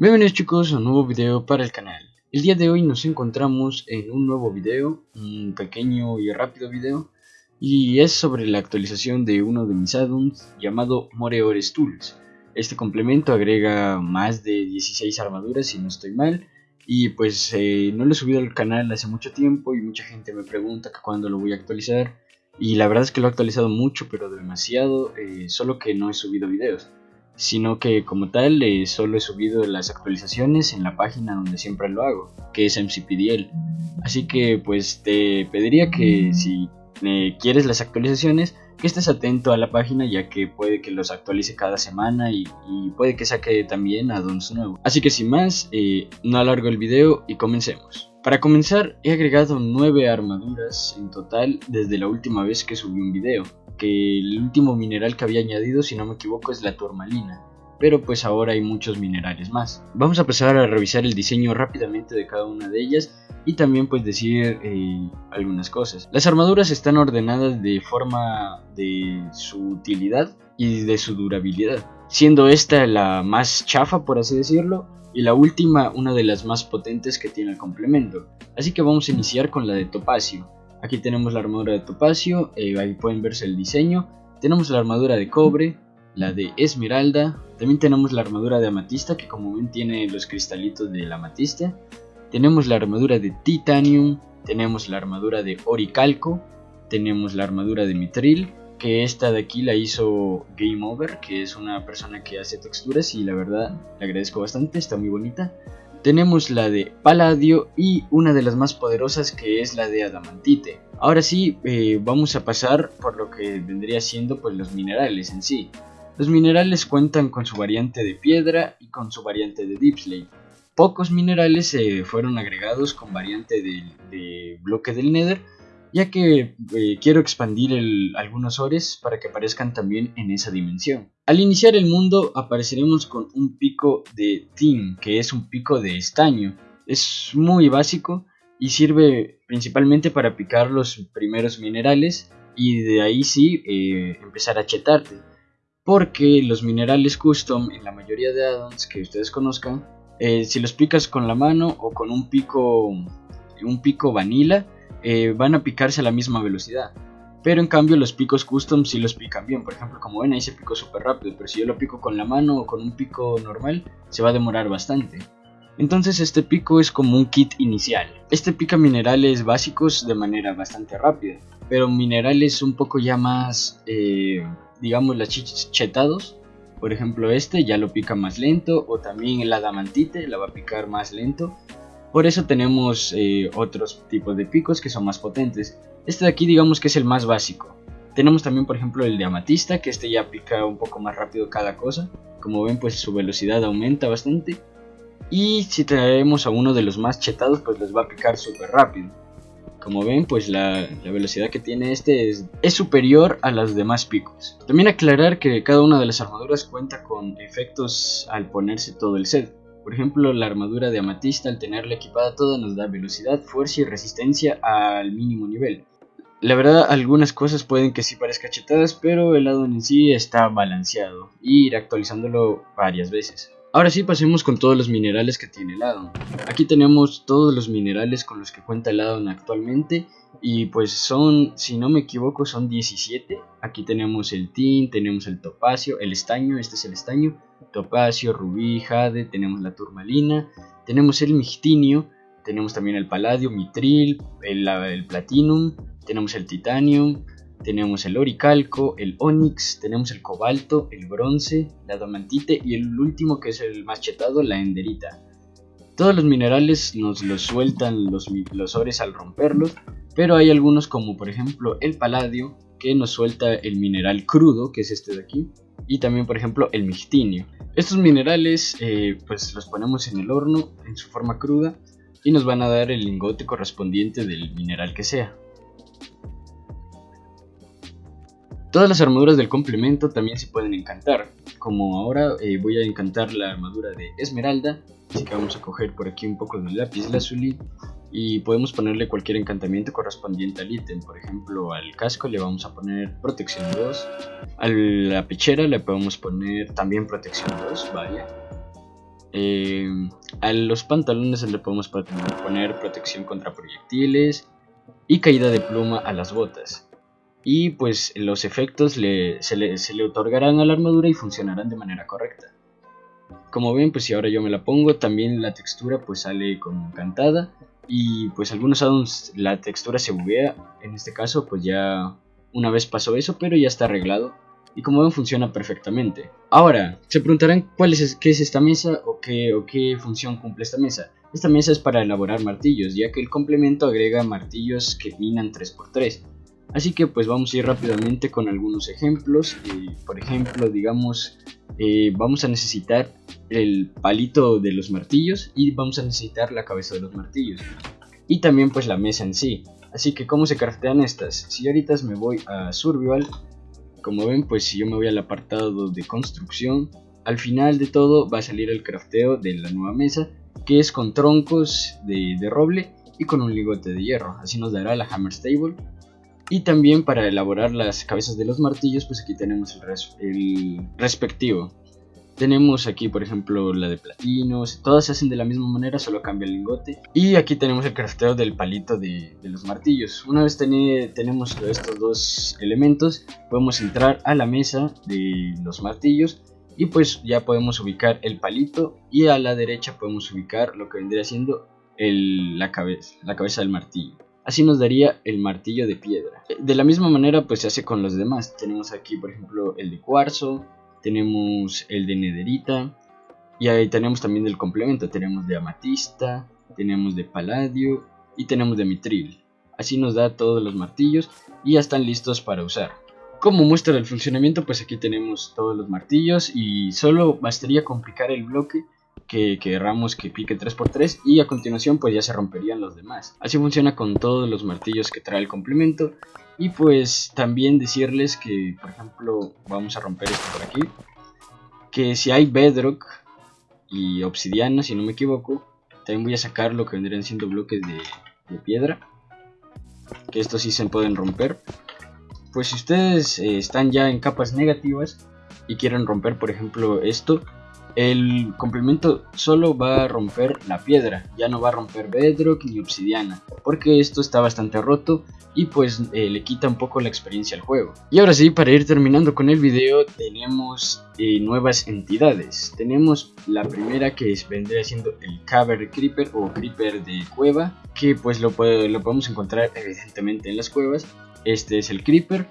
Bienvenidos chicos a un nuevo video para el canal. El día de hoy nos encontramos en un nuevo video, un pequeño y rápido video, y es sobre la actualización de uno de mis addons llamado Moreores Tools. Este complemento agrega más de 16 armaduras si no estoy mal, y pues eh, no lo he subido al canal hace mucho tiempo y mucha gente me pregunta que cuándo lo voy a actualizar, y la verdad es que lo he actualizado mucho pero demasiado, eh, solo que no he subido videos sino que como tal eh, solo he subido las actualizaciones en la página donde siempre lo hago, que es MCPDL. Así que pues te pediría que si eh, quieres las actualizaciones, que estés atento a la página ya que puede que los actualice cada semana y, puede que saque también addons nuevos. Así que sin más, eh, no alargo el video y comencemos. Para comenzar, he agregado 9 armaduras en total desde la última vez que subí un video que el último mineral que había añadido, si no me equivoco, es la turmalina. Pero pues ahora hay muchos minerales más. Vamos a empezar a revisar el diseño rápidamente de cada una de ellas y también pues decir eh, algunas cosas. Las armaduras están ordenadas de forma de su utilidad y de su durabilidad. Siendo esta la más chafa por así decirlo y la última una de las más potentes que tiene el complemento. Así que vamos a iniciar con la de topacio. Aquí tenemos la armadura de topacio, eh, ahí pueden verse el diseño. Tenemos la armadura de cobre, la de esmeralda. También tenemos la armadura de amatista, que como ven tiene los cristalitos de la amatista. Tenemos la armadura de titanium, tenemos la armadura de oricalco, tenemos la armadura de mitril, que esta de aquí la hizo Game Over, que es una persona que hace texturas y la verdad le agradezco bastante, está muy bonita. Tenemos la de Paladio y una de las más poderosas que es la de Adamantite. Ahora sí, eh, vamos a pasar por lo que vendría siendo pues los minerales en sí. Los minerales cuentan con su variante de piedra y con su variante de Deepslate. Pocos minerales se fueron agregados con variante de bloque del Nether ya que eh, quiero expandir algunos ores para que aparezcan también en esa dimensión. Al iniciar el mundo apareceremos con un pico de tin, que es un pico de estaño. Es muy básico y sirve principalmente para picar los primeros minerales y de ahí sí eh, empezar a chetarte. Porque los minerales custom en la mayoría de addons que ustedes conozcan, eh, si los picas con la mano o con un pico, un pico vanilla, eh, van a picarse a la misma velocidad. Pero en cambio los picos custom sí los pican bien. Por ejemplo, como ven ahí se picó súper rápido. Pero si yo lo pico con la mano o con un pico normal, se va a demorar bastante. Entonces este pico es como un kit inicial. Este pica minerales básicos de manera bastante rápida. Pero minerales un poco ya más, eh, digamos, las chetados. Por ejemplo este ya lo pica más lento. O también el adamantite la va a picar más lento. Por eso tenemos eh, otros tipos de picos que son más potentes. Este de aquí digamos que es el más básico. Tenemos también por ejemplo el de amatista, que este ya pica un poco más rápido cada cosa. Como ven pues su velocidad aumenta bastante. Y si traemos a uno de los más chetados pues les va a picar súper rápido. Como ven pues la, velocidad que tiene este es, es superior a las demás picos. También aclarar que cada una de las armaduras cuenta con efectos al ponerse todo el set. Por ejemplo, la armadura de amatista al tenerla equipada toda nos da velocidad, fuerza y resistencia al mínimo nivel. La verdad, algunas cosas pueden que sí parezcan chetadas, pero el lado en sí está balanceado y ir actualizándolo varias veces. Ahora sí pasemos con todos los minerales que tiene el addon. Aquí tenemos todos los minerales con los que cuenta el addon actualmente y pues son, si no me equivoco, son 17. Aquí tenemos el tin, tenemos el topacio, el estaño, este es el estaño, topacio, rubí, jade, tenemos la turmalina, tenemos el mixtinio, tenemos también el paladio, mitril, el, el platinum, tenemos el titanium, tenemos el oricalco, el onix, tenemos el cobalto, el bronce, la diamantite y el último que es el más chetado, la enderita. Todos los minerales nos los sueltan los, los ores al romperlos, pero hay algunos como por ejemplo el paladio que nos suelta el mineral crudo, que es este de aquí, y también por ejemplo el mixtinio. Estos minerales eh, pues los ponemos en el horno en su forma cruda y nos van a dar el lingote correspondiente del mineral que sea. Todas las armaduras del complemento también se pueden encantar, como ahora eh, voy a encantar la armadura de esmeralda, así que vamos a coger por aquí un poco de lápiz lazuli y podemos ponerle cualquier encantamiento correspondiente al ítem, por ejemplo al casco le vamos a poner protección 2, a la pechera le podemos poner también protección 2, vaya. Eh, a los pantalones le podemos poner protección contra proyectiles y caída de pluma a las botas. Y pues los efectos se, le, otorgarán a la armadura y funcionarán de manera correcta. Como ven, pues si ahora yo me la pongo, también la textura pues sale como encantada. Y pues algunos addons la textura se buguea. En este caso pues ya una vez pasó eso, pero ya está arreglado. Y como ven funciona perfectamente. Ahora, se preguntarán cuál es, qué es esta mesa o qué, o qué función cumple esta mesa. Esta mesa es para elaborar martillos, ya que el complemento agrega martillos que minan 3x3. Así que pues vamos a ir rápidamente con algunos ejemplos. Eh, por ejemplo, digamos, eh, vamos a necesitar el palito de los martillos y vamos a necesitar la cabeza de los martillos. Y también pues la mesa en sí. Así que cómo se craftean estas. Si ahorita me voy a Survival, como ven pues si yo me voy al apartado de construcción, al final de todo va a salir el crafteo de la nueva mesa, que es con troncos de, de roble y con un ligote de hierro. Así nos dará la Hammer Stable y también para elaborar las cabezas de los martillos, pues aquí tenemos el, respectivo. Tenemos aquí, por ejemplo, la de platinos. Todas se hacen de la misma manera, solo cambia el lingote. Y aquí tenemos el crafteo del palito de, los martillos. Una vez tenemos estos dos elementos, podemos entrar a la mesa de los martillos. Y pues ya podemos ubicar el palito. Y a la derecha podemos ubicar lo que vendría siendo la, cabeza, la cabeza del martillo. Así nos daría el martillo de piedra. De la misma manera pues se hace con los demás. Tenemos aquí por ejemplo el de cuarzo, tenemos el de nederita y ahí tenemos también el complemento. Tenemos de amatista, tenemos de paladio y tenemos de mitril. Así nos da todos los martillos y ya están listos para usar. Como muestra del funcionamiento pues aquí tenemos todos los martillos y solo bastaría complicar el bloque que querramos que pique 3x3 y a continuación pues ya se romperían los demás. Así funciona con todos los martillos que trae el complemento y pues también decirles que por ejemplo vamos a romper esto por aquí que si hay bedrock y obsidiana si no me equivoco también voy a sacar lo que vendrían siendo bloques de, piedra que estos sí se pueden romper pues si ustedes eh, están ya en capas negativas y quieren romper por ejemplo esto el complemento solo va a romper la piedra, ya no va a romper bedrock ni obsidiana, porque esto está bastante roto y pues eh, le quita un poco la experiencia al juego. Y ahora sí, para ir terminando con el video, tenemos eh, nuevas entidades. Tenemos la primera que vendría siendo el Caver Creeper o Creeper de cueva, que pues lo, lo podemos encontrar evidentemente en las cuevas. Este es el Creeper,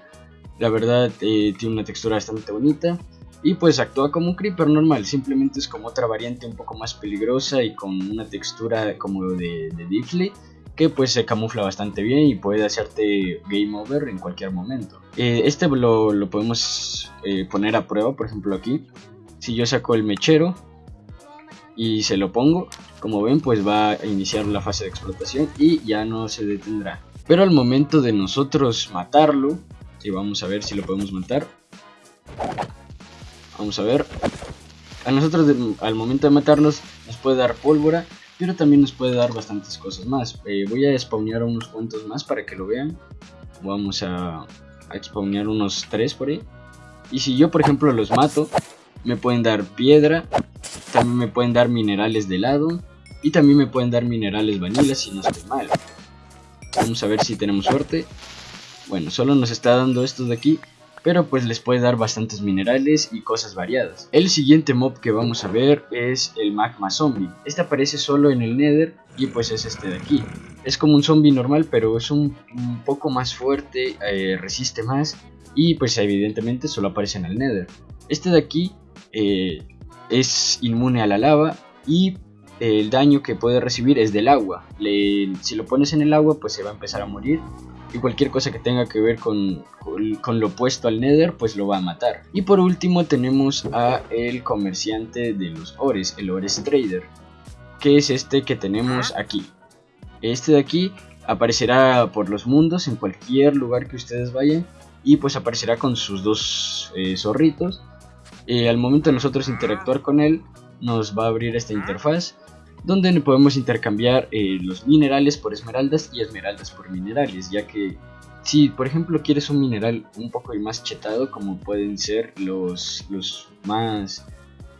la verdad eh, tiene una textura bastante bonita y pues actúa como un creeper normal, simplemente es como otra variante un poco más peligrosa y con una textura como de, de que pues se camufla bastante bien y puede hacerte game over en cualquier momento. Eh, este lo, lo podemos eh, poner a prueba, por ejemplo aquí, si yo saco el mechero y se lo pongo, como ven pues va a iniciar la fase de explotación y ya no se detendrá. Pero al momento de nosotros matarlo, y vamos a ver si lo podemos matar, Vamos a ver. A nosotros al momento de matarnos nos puede dar pólvora, pero también nos puede dar bastantes cosas más. Eh, voy a spawnear unos cuantos más para que lo vean. Vamos a, a unos tres por ahí. Y si yo por ejemplo los mato, me pueden dar piedra, también me pueden dar minerales de lado y también me pueden dar minerales vanilla si no estoy mal. Vamos a ver si tenemos suerte. Bueno, solo nos está dando estos de aquí pero pues les puede dar bastantes minerales y cosas variadas. El siguiente mob que vamos a ver es el magma zombie. Este aparece solo en el nether y pues es este de aquí. Es como un zombie normal pero es un, poco más fuerte, eh, resiste más y pues evidentemente solo aparece en el nether. Este de aquí eh, es inmune a la lava y el daño que puede recibir es del agua. si lo pones en el agua pues se va a empezar a morir y cualquier cosa que tenga que ver con, con, lo opuesto al Nether pues lo va a matar. Y por último tenemos a el comerciante de los ores, el Ores Trader, que es este que tenemos aquí. Este de aquí aparecerá por los mundos en cualquier lugar que ustedes vayan y pues aparecerá con sus dos eh, zorritos. Eh, al momento de nosotros interactuar con él nos va a abrir esta interfaz donde podemos intercambiar eh, los minerales por esmeraldas y esmeraldas por minerales, ya que si por ejemplo quieres un mineral un poco más chetado, como pueden ser los, los más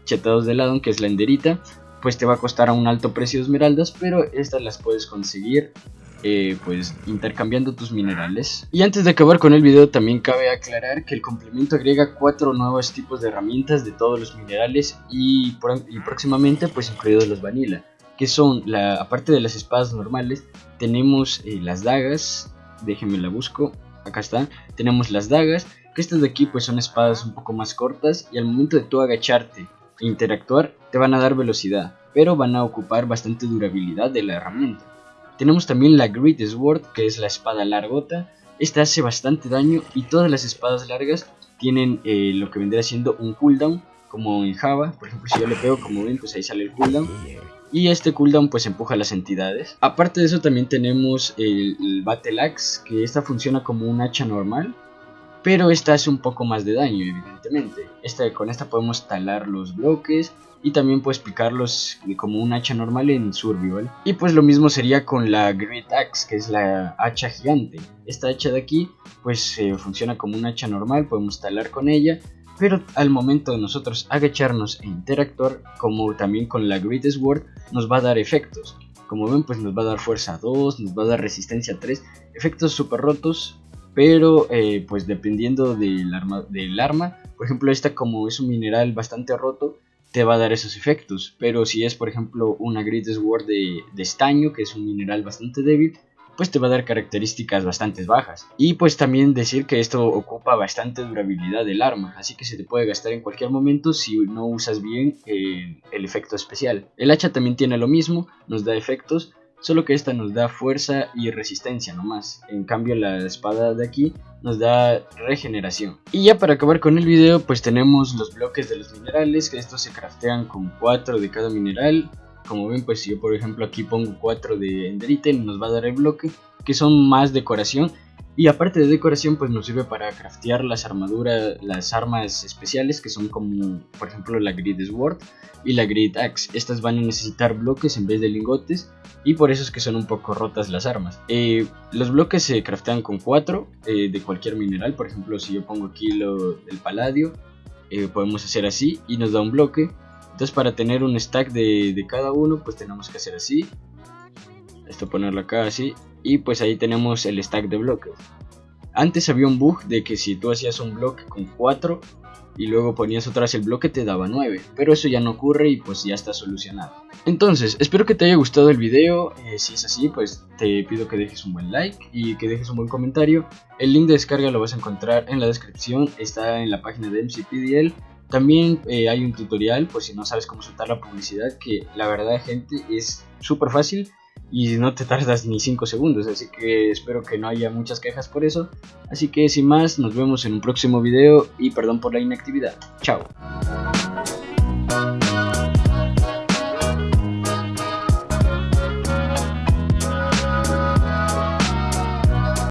chetados de lado, que es la enderita, pues te va a costar a un alto precio de esmeraldas, pero estas las puedes conseguir eh, pues intercambiando tus minerales. Y antes de acabar con el video también cabe aclarar que el complemento agrega cuatro nuevos tipos de herramientas de todos los minerales y, próximamente pues incluidos los vanilla, que son, la, aparte de las espadas normales, tenemos eh, las dagas, déjenme la busco, acá está, tenemos las dagas, que estas de aquí pues son espadas un poco más cortas y al momento de tú agacharte e interactuar te van a dar velocidad, pero van a ocupar bastante durabilidad de la herramienta. Tenemos también la Great Sword, que es la espada largota. Esta hace bastante daño y todas las espadas largas tienen eh, lo que vendría siendo un cooldown, como en Java. Por ejemplo, si yo le pego, como ven, pues ahí sale el cooldown. Y este cooldown pues empuja las entidades. Aparte de eso también tenemos el, Battle Axe, que esta funciona como un hacha normal. Pero esta hace un poco más de daño, evidentemente. Esta, con esta podemos talar los bloques y también puedes picarlos como un hacha normal en survival. Y pues lo mismo sería con la Great Axe, que es la hacha gigante. Esta hacha de aquí pues eh, funciona como un hacha normal, podemos talar con ella, pero al momento de nosotros agacharnos e interactuar, como también con la Great Sword, nos va a dar efectos. Como ven, pues nos va a dar fuerza 2, nos va a dar resistencia 3, efectos super rotos, pero eh, pues dependiendo del arma, del arma, por ejemplo esta como es un mineral bastante roto, te va a dar esos efectos. Pero si es, por ejemplo, una Great Sword de, estaño, que es un mineral bastante débil, pues te va a dar características bastante bajas. Y pues también decir que esto ocupa bastante durabilidad del arma, así que se te puede gastar en cualquier momento si no usas bien eh, el efecto especial. El hacha también tiene lo mismo, nos da efectos, solo que esta nos da fuerza y resistencia nomás. En cambio la espada de aquí nos da regeneración. Y ya para acabar con el video pues tenemos los bloques de los minerales, que estos se craftean con 4 de cada mineral. Como ven pues si yo por ejemplo aquí pongo 4 de enderite nos va a dar el bloque, que son más decoración. Y aparte de decoración pues nos sirve para craftear las armaduras, las armas especiales que son como por ejemplo la Grid Sword y la Grid Axe. Estas van a necesitar bloques en vez de lingotes y por eso es que son un poco rotas las armas. Eh, los bloques se craftean con 4 eh, de cualquier mineral, por ejemplo si yo pongo aquí lo del paladio, eh, podemos hacer así y nos da un bloque. Entonces para tener un stack de, de, cada uno pues tenemos que hacer así, esto ponerlo acá así y pues ahí tenemos el stack de bloques. Antes había un bug de que si tú hacías un bloque con 4 y luego ponías vez el bloque te daba 9, pero eso ya no ocurre y pues ya está solucionado. Entonces, espero que te haya gustado el video, eh, si es así pues te pido que dejes un buen like y que dejes un buen comentario. El link de descarga lo vas a encontrar en la descripción, está en la página de MCPDL. También eh, hay un tutorial por si no sabes cómo soltar la publicidad que la verdad gente es súper fácil y no te tardas ni 5 segundos, así que espero que no haya muchas quejas por eso. Así que sin más, nos vemos en un próximo video y perdón por la inactividad. Chao.